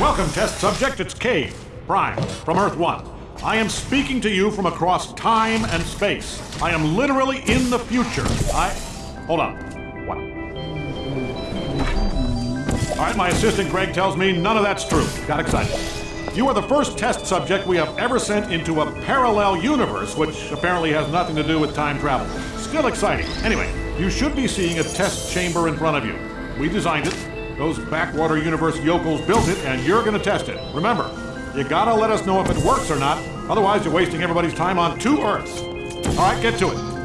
Welcome, test subject. It's Cave, Prime, from Earth 1. I am speaking to you from across time and space. I am literally in the future. I. Hold on. What? All right, my assistant Greg tells me none of that's true. Got excited. You are the first test subject we have ever sent into a parallel universe, which apparently has nothing to do with time travel. Still exciting. Anyway, you should be seeing a test chamber in front of you. We designed it. Those backwater universe yokels built it, and you're gonna test it. Remember, you gotta let us know if it works or not, otherwise you're wasting everybody's time on two Earths. All right, get to it.